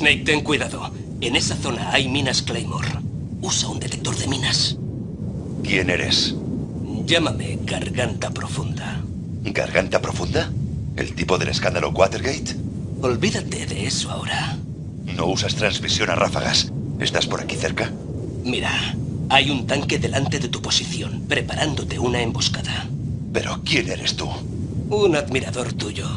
Snake, ten cuidado. En esa zona hay minas Claymore. Usa un detector de minas. ¿Quién eres? Llámame Garganta Profunda. ¿Garganta Profunda? ¿El tipo del escándalo Watergate? Olvídate de eso ahora. No usas transmisión a ráfagas. ¿Estás por aquí cerca? Mira, hay un tanque delante de tu posición, preparándote una emboscada. ¿Pero quién eres tú? Un admirador tuyo.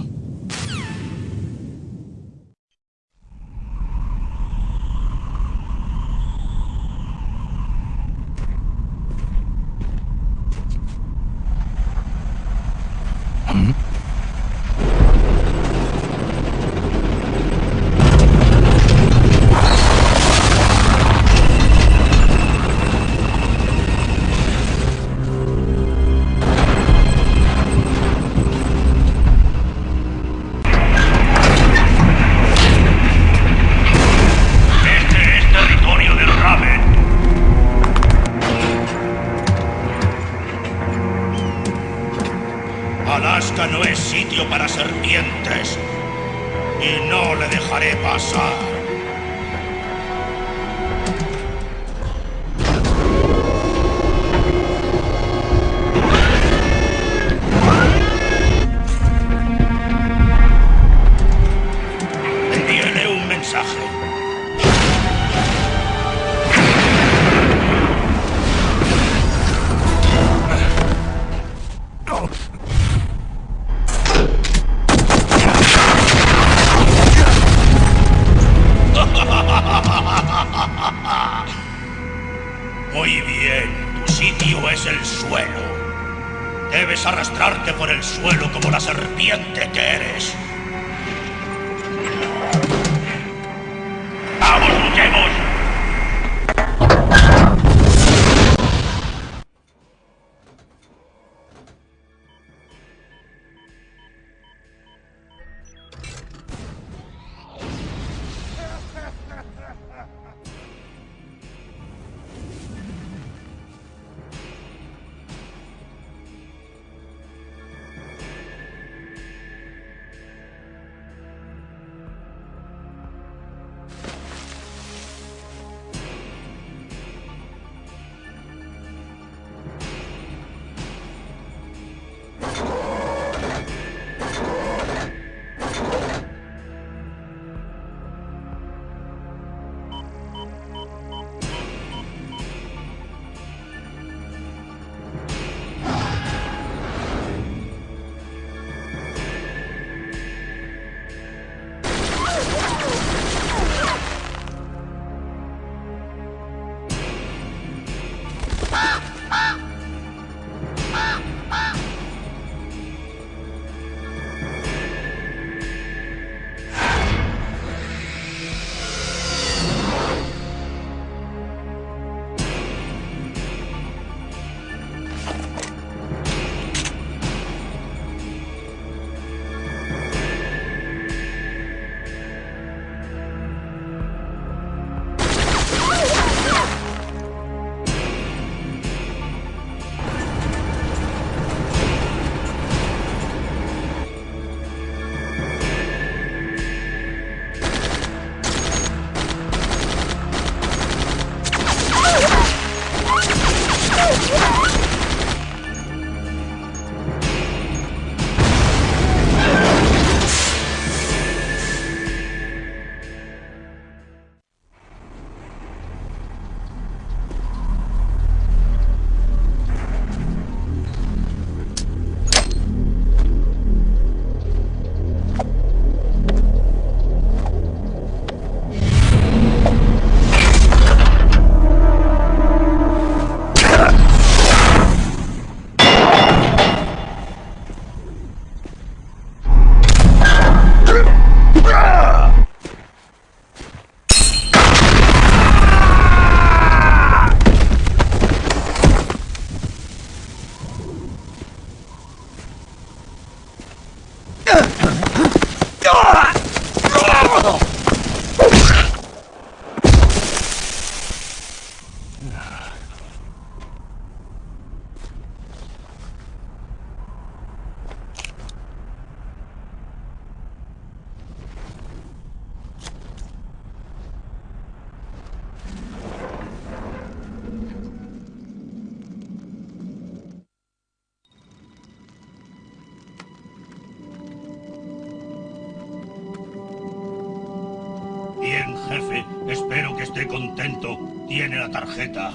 Esté contento. Tiene la tarjeta.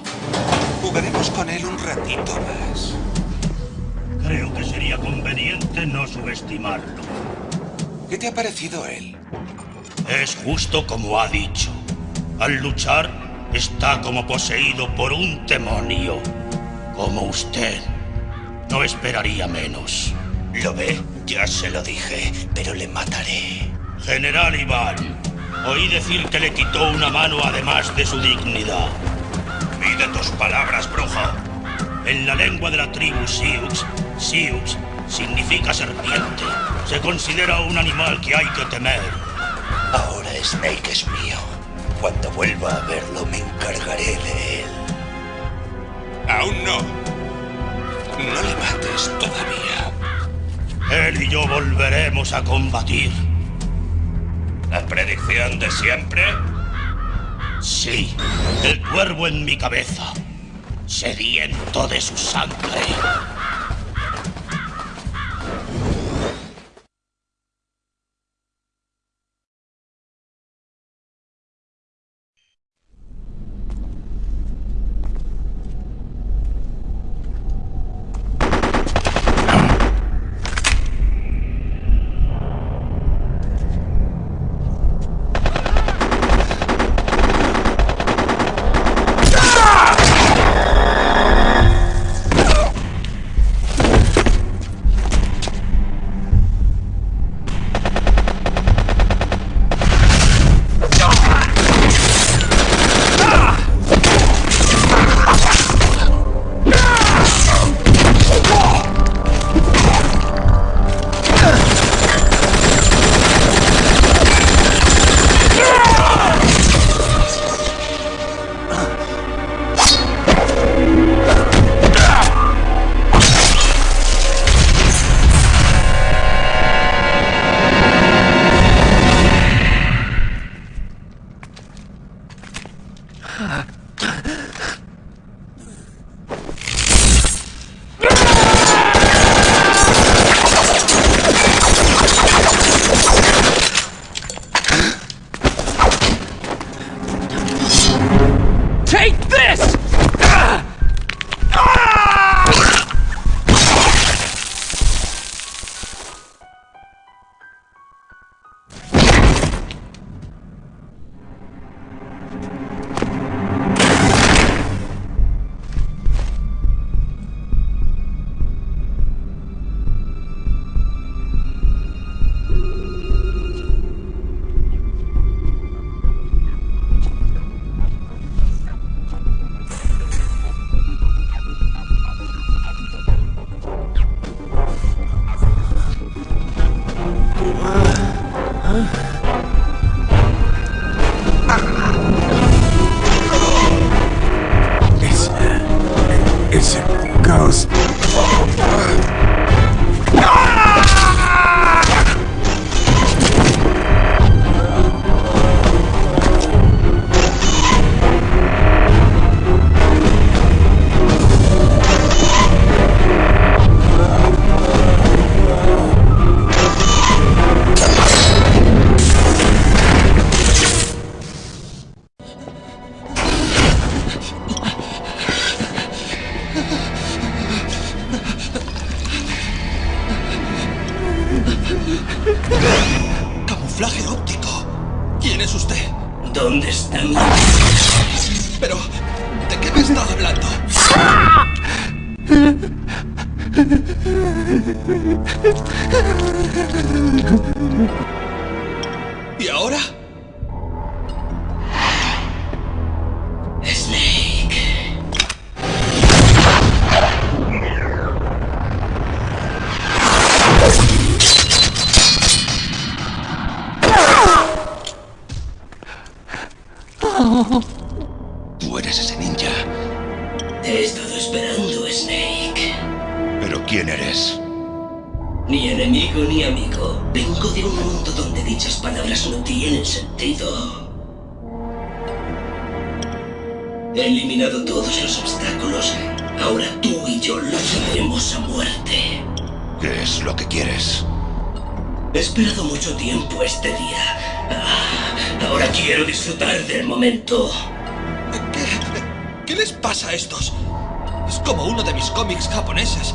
Jugaremos con él un ratito más. Creo que sería conveniente no subestimarlo. ¿Qué te ha parecido él? Es justo como ha dicho. Al luchar, está como poseído por un demonio. Como usted. No esperaría menos. ¿Lo ve? Ya se lo dije, pero le mataré. General Iván, oí decir que le quitó una mano además de su dignidad. Pide tus palabras, brujo. En la lengua de la tribu Sioux, Sioux significa serpiente. Se considera un animal que hay que temer. Ahora Snake es mío. Cuando vuelva a verlo me encargaré de él. Aún no. No le mates todavía. Él y yo volveremos a combatir. ¿La predicción de siempre? Sí, el cuervo en mi cabeza, sediento de su sangre. ¿Dónde están? Ni enemigo ni amigo. Vengo de un mundo donde dichas palabras no tienen sentido. He eliminado todos los obstáculos. Ahora tú y yo lucharemos a muerte. ¿Qué es lo que quieres? He esperado mucho tiempo este día. Ah, ahora quiero disfrutar del momento. les pasa a estos? Es como uno de mis cómics japoneses.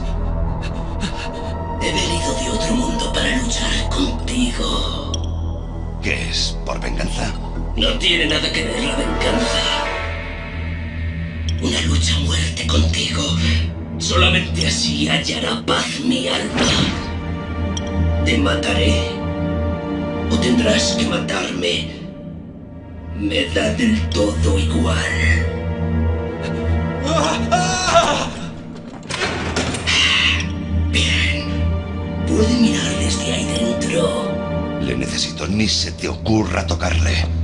He venido de otro mundo para luchar contigo. ¿Qué es? ¿Por venganza? No tiene nada que ver la venganza. Una lucha a muerte contigo. Solamente así hallará paz mi alma. Te mataré. O tendrás que matarme. Me da del todo igual. Necesito, ni se te ocurra tocarle.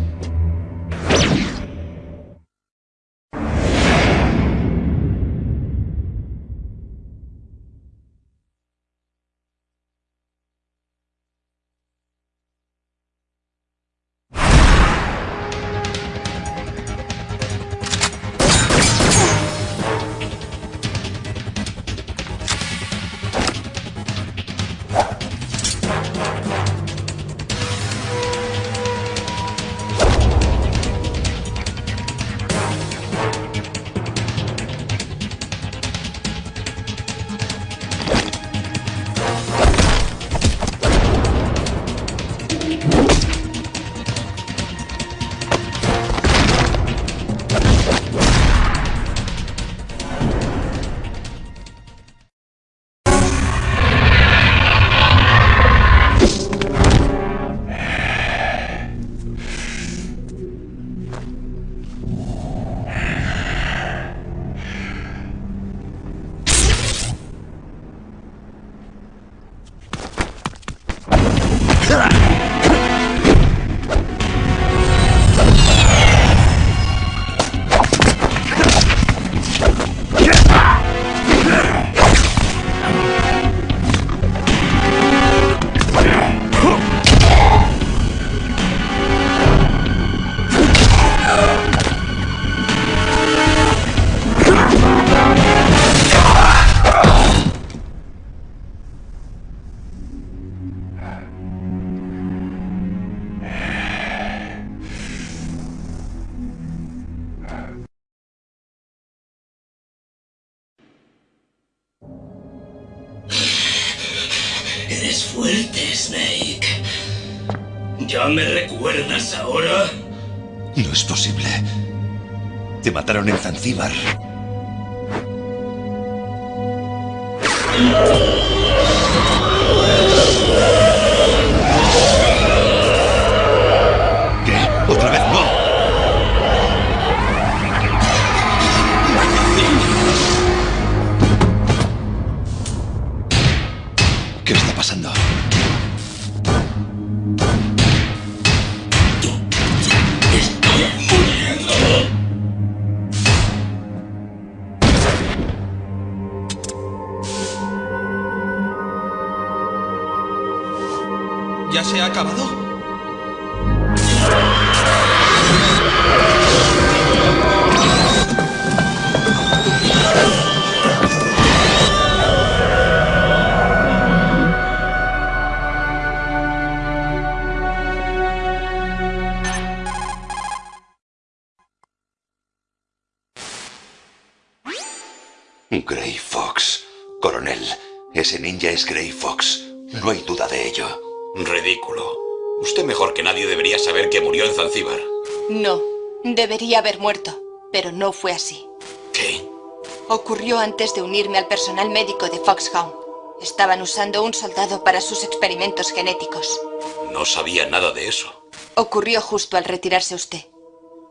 Te mataron en Zanzíbar. Fox. Coronel, ese ninja es Grey Fox. No hay duda de ello. Ridículo. Usted mejor que nadie debería saber que murió en Zanzíbar. No, debería haber muerto, pero no fue así. ¿Qué? Ocurrió antes de unirme al personal médico de Foxhound. Estaban usando un soldado para sus experimentos genéticos. No sabía nada de eso. Ocurrió justo al retirarse usted.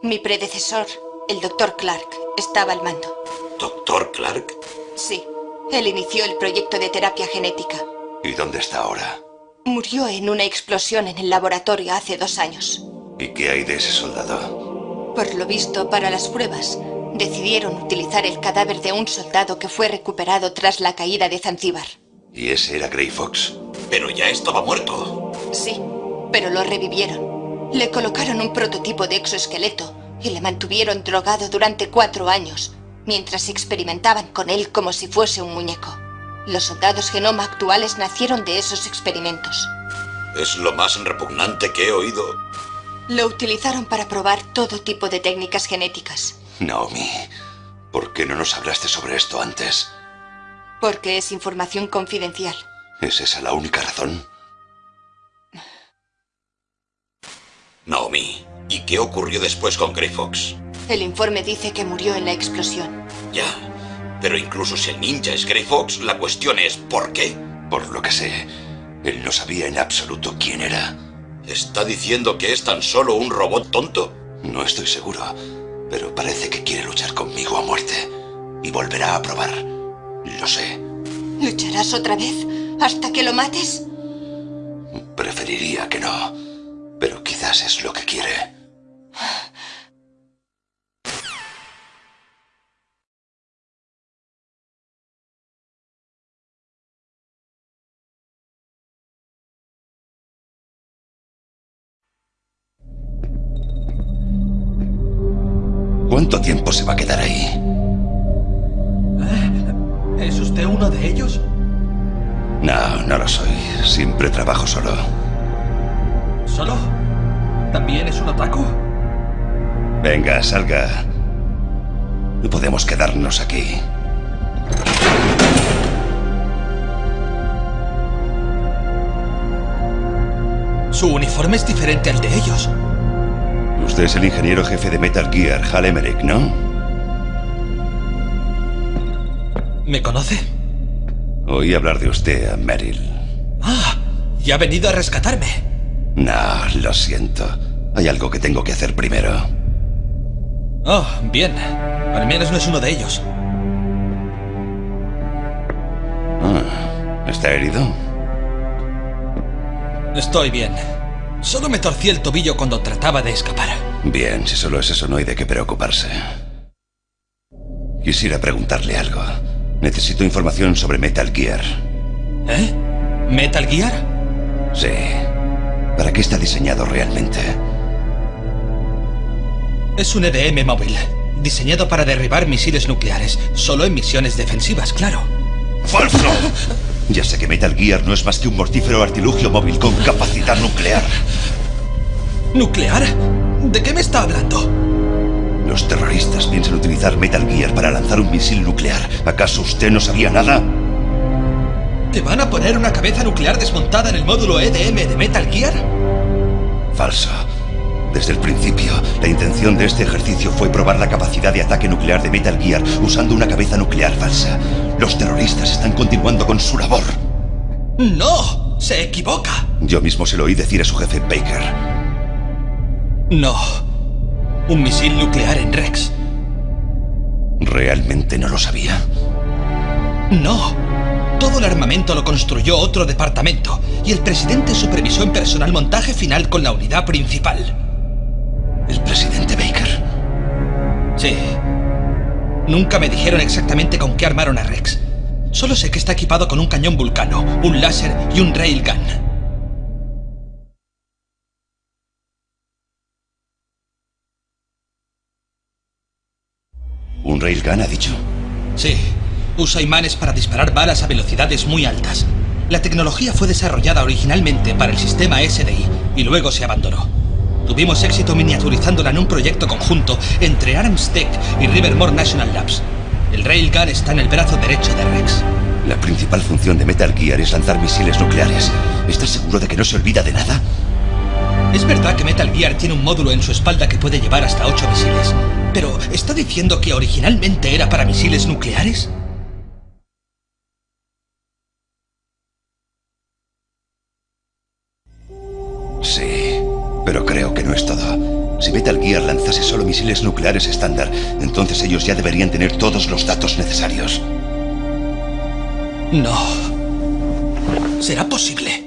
Mi predecesor, el doctor Clark, estaba al mando. ¿Doctor Clark? Sí, él inició el proyecto de terapia genética. ¿Y dónde está ahora? Murió en una explosión en el laboratorio hace dos años. ¿Y qué hay de ese soldado? Por lo visto, para las pruebas, decidieron utilizar el cadáver de un soldado que fue recuperado tras la caída de Zanzíbar. ¿Y ese era Grey Fox? Pero ya estaba muerto. Sí, pero lo revivieron. Le colocaron un prototipo de exoesqueleto y le mantuvieron drogado durante cuatro años, mientras experimentaban con él como si fuese un muñeco. Los soldados genoma actuales nacieron de esos experimentos. Es lo más repugnante que he oído. Lo utilizaron para probar todo tipo de técnicas genéticas. Naomi, ¿Por qué no nos hablaste sobre esto antes? Porque es información confidencial. ¿Es esa la única razón? Naomi, ¿y qué ocurrió después con Grey Fox? El informe dice que murió en la explosión. Ya, pero incluso si el ninja es Grey Fox, la cuestión es ¿por qué? Por lo que sé, él no sabía en absoluto quién era. ¿Está diciendo que es tan solo un robot tonto? No estoy seguro, pero parece que quiere luchar conmigo a muerte. Y volverá a probar. Lo sé. ¿Lucharás otra vez hasta que lo mates? Preferiría que no, pero quizás es lo que quiere. ¿Cuánto tiempo se va a quedar ahí? ¿Es usted uno de ellos? No, no lo soy. Siempre trabajo solo. ¿Solo? ¿También es un otaku? Venga, salga. No podemos quedarnos aquí. Su uniforme es diferente al de ellos. Usted es el ingeniero jefe de Metal Gear, Hal Emmerich, ¿no? ¿Me conoce? Oí hablar de usted a Meryl. Ah, ¿y ha venido a rescatarme? No, lo siento. Hay algo que tengo que hacer primero. Oh, bien. Al menos no es uno de ellos. Ah, ¿Está herido? Estoy bien. Solo me torcí el tobillo cuando trataba de escapar. Bien, si solo es eso no hay de qué preocuparse. Quisiera preguntarle algo. Necesito información sobre Metal Gear. ¿Eh? ¿Metal Gear? Sí. ¿Para qué está diseñado realmente? Es un EDM móvil, diseñado para derribar misiles nucleares, solo en misiones defensivas, claro. ¡Falso! Ya sé que Metal Gear no es más que un mortífero artilugio móvil con capacidad nuclear. ¿Nuclear? ¿De qué me está hablando? Los terroristas piensan utilizar Metal Gear para lanzar un misil nuclear. ¿Acaso usted no sabía nada? ¿Te van a poner una cabeza nuclear desmontada en el módulo EDM de Metal Gear? Falso. Desde el principio, la intención de este ejercicio fue probar la capacidad de ataque nuclear de Metal Gear usando una cabeza nuclear falsa. Los terroristas están continuando con su labor. ¡No! ¡Se equivoca! Yo mismo se lo oí decir a su jefe Baker. No. Un misil nuclear en Rex. ¿Realmente no lo sabía? No. Todo el armamento lo construyó otro departamento y el presidente supervisó en personal montaje final con la unidad principal. ¿El presidente Baker? Sí. Nunca me dijeron exactamente con qué armaron a Rex. Solo sé que está equipado con un cañón vulcano, un láser y un railgun. ¿Un railgun ha dicho? Sí. Usa imanes para disparar balas a velocidades muy altas. La tecnología fue desarrollada originalmente para el sistema SDI y luego se abandonó. Tuvimos éxito miniaturizándola en un proyecto conjunto entre Armstead y Rivermore National Labs. El Railgun está en el brazo derecho de Rex. La principal función de Metal Gear es lanzar misiles nucleares. ¿Estás seguro de que no se olvida de nada? Es verdad que Metal Gear tiene un módulo en su espalda que puede llevar hasta ocho misiles. Pero, ¿está diciendo que originalmente era para misiles nucleares? Sí, pero creo que no es todo. Si Metal Gear lanzase solo misiles nucleares estándar, entonces ellos ya deberían tener todos los datos necesarios. No. ¿Será posible?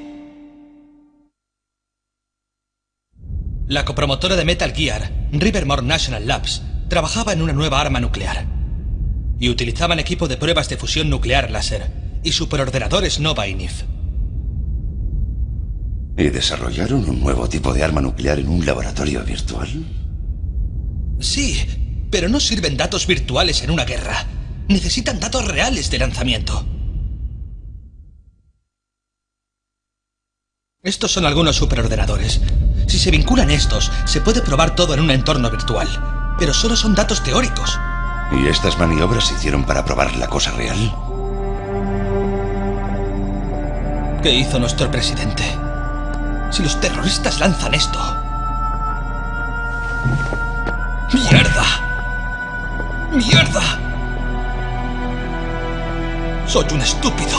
La copromotora de Metal Gear, Rivermore National Labs, trabajaba en una nueva arma nuclear. Y utilizaban equipo de pruebas de fusión nuclear láser y superordenadores Nova y NIF. ¿Y desarrollaron un nuevo tipo de arma nuclear en un laboratorio virtual? Sí, pero no sirven datos virtuales en una guerra. Necesitan datos reales de lanzamiento. Estos son algunos superordenadores. Si se vinculan estos, se puede probar todo en un entorno virtual. Pero solo son datos teóricos. ¿Y estas maniobras se hicieron para probar la cosa real? ¿Qué hizo nuestro presidente? Si los terroristas lanzan esto... ¡Mierda! ¡Mierda! Soy un estúpido.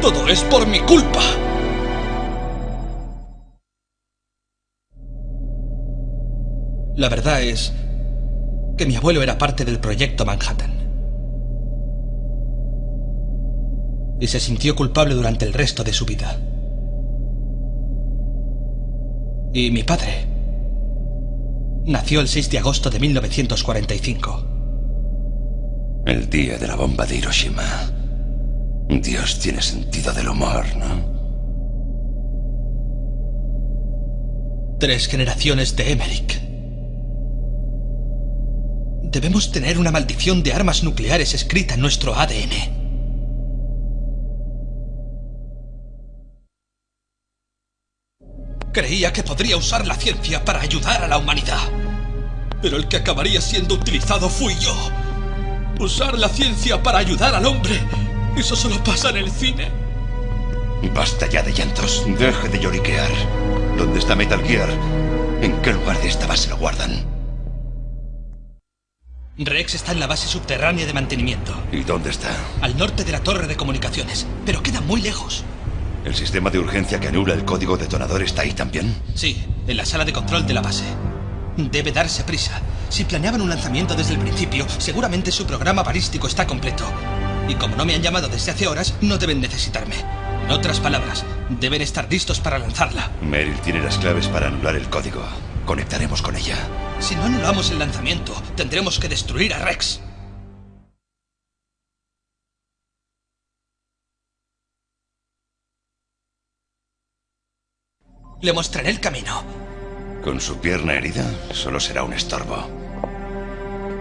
Todo es por mi culpa. La verdad es que mi abuelo era parte del proyecto Manhattan. Y se sintió culpable durante el resto de su vida. Y mi padre nació el 6 de agosto de 1945. El día de la bomba de Hiroshima. Dios tiene sentido del humor, ¿no? Tres generaciones de Emmerich. Debemos tener una maldición de armas nucleares escrita en nuestro ADN. Creía que podría usar la ciencia para ayudar a la humanidad. Pero el que acabaría siendo utilizado fui yo. Usar la ciencia para ayudar al hombre. Eso solo pasa en el cine. Basta ya de llantos. Deje de lloriquear. ¿Dónde está Metal Gear? ¿En qué lugar de esta base lo guardan? Rex está en la base subterránea de mantenimiento. ¿Y dónde está? Al norte de la torre de comunicaciones. Pero queda muy lejos. ¿El sistema de urgencia que anula el código detonador está ahí también? Sí, en la sala de control de la base. Debe darse prisa. Si planeaban un lanzamiento desde el principio, seguramente su programa balístico está completo. Y como no me han llamado desde hace horas, no deben necesitarme. En otras palabras, deben estar listos para lanzarla. Meryl tiene las claves para anular el código. Conectaremos con ella. Si no anulamos el lanzamiento, tendremos que destruir a Rex. Le mostraré el camino. Con su pierna herida, solo será un estorbo.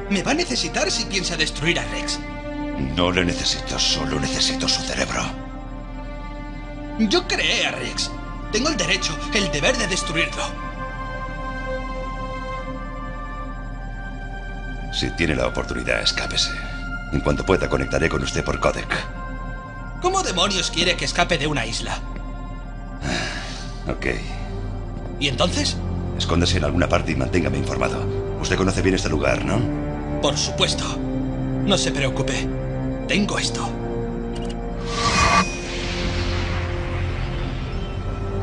Me va a necesitar si piensa destruir a Rex. No le necesito, solo necesito su cerebro. Yo creé a Rex. Tengo el derecho, el deber de destruirlo. Si tiene la oportunidad, escápese. En cuanto pueda, conectaré con usted por codec. ¿Cómo demonios quiere que escape de una isla? Ok. ¿Y entonces? Escóndase en alguna parte y manténgame informado. Usted conoce bien este lugar, ¿no? Por supuesto. No se preocupe. Tengo esto.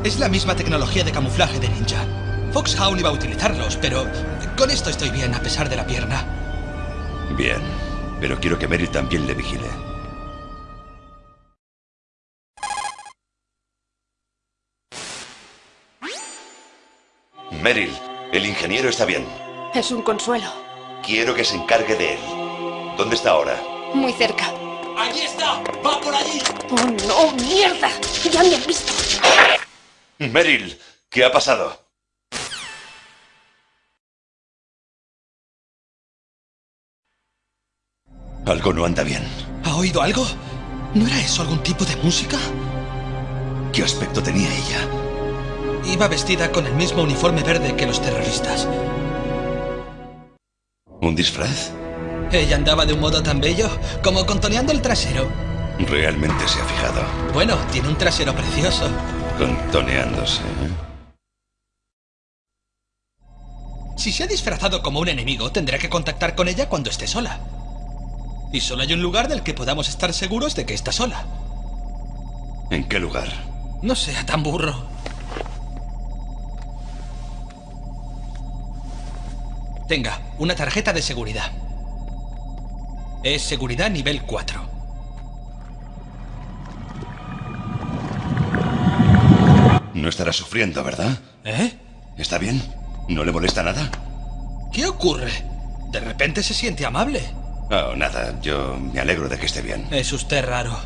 Es la misma tecnología de camuflaje de ninja. Foxhound iba a utilizarlos, pero con esto estoy bien a pesar de la pierna. Bien, pero quiero que Meryl también le vigile. Meryl, el ingeniero está bien. Es un consuelo. Quiero que se encargue de él. ¿Dónde está ahora? Muy cerca. ¡Allí está! ¡Va por allí! ¡Oh, no! ¡Mierda! ¡Ya me han visto! Meryl, ¿qué ha pasado? Algo no anda bien. ¿Ha oído algo? ¿No era eso algún tipo de música? ¿Qué aspecto tenía ella? Iba vestida con el mismo uniforme verde que los terroristas. ¿Un disfraz? Ella andaba de un modo tan bello como contoneando el trasero. Realmente se ha fijado. Bueno, tiene un trasero precioso. Contoneándose. ¿eh? Si se ha disfrazado como un enemigo, tendrá que contactar con ella cuando esté sola. Y solo hay un lugar del que podamos estar seguros de que está sola. ¿En qué lugar? No sea tan burro. Tenga, una tarjeta de seguridad. Es seguridad nivel 4. No estará sufriendo, ¿verdad? ¿Eh? ¿Está bien? ¿No le molesta nada? ¿Qué ocurre? De repente se siente amable. Oh, nada. Yo me alegro de que esté bien. Es usted raro.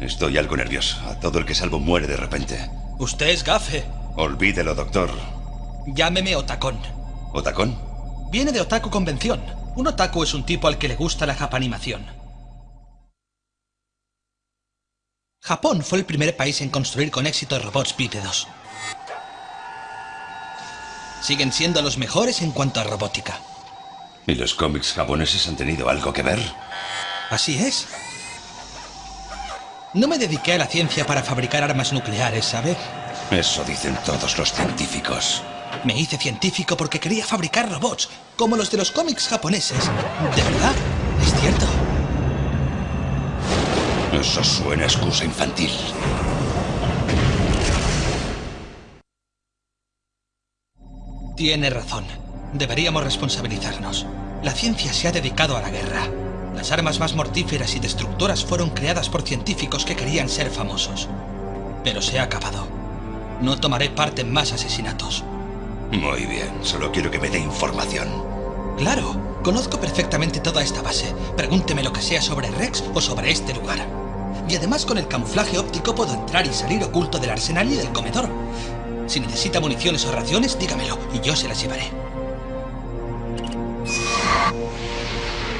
Estoy algo nervioso. A todo el que salvo muere de repente. Usted es gafe. Olvídelo, doctor. Llámeme Otacón. ¿Otacón? Viene de Otaku Convención. Un otaku es un tipo al que le gusta la japanimación. Japón fue el primer país en construir con éxito robots bípedos. Siguen siendo los mejores en cuanto a robótica. ¿Y los cómics japoneses han tenido algo que ver? Así es. No me dediqué a la ciencia para fabricar armas nucleares, ¿sabe? Eso dicen todos los científicos. Me hice científico porque quería fabricar robots, como los de los cómics japoneses. ¿De verdad? ¿Es cierto? Eso suena a excusa infantil. Tiene razón. Deberíamos responsabilizarnos. La ciencia se ha dedicado a la guerra. Las armas más mortíferas y destructoras fueron creadas por científicos que querían ser famosos. Pero se ha acabado. No tomaré parte en más asesinatos. Muy bien, solo quiero que me dé información. Claro, conozco perfectamente toda esta base. Pregúnteme lo que sea sobre Rex o sobre este lugar. Y además con el camuflaje óptico puedo entrar y salir oculto del arsenal y del comedor. Si necesita municiones o raciones, dígamelo y yo se las llevaré.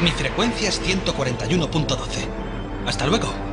Mi frecuencia es 141.12. Hasta luego.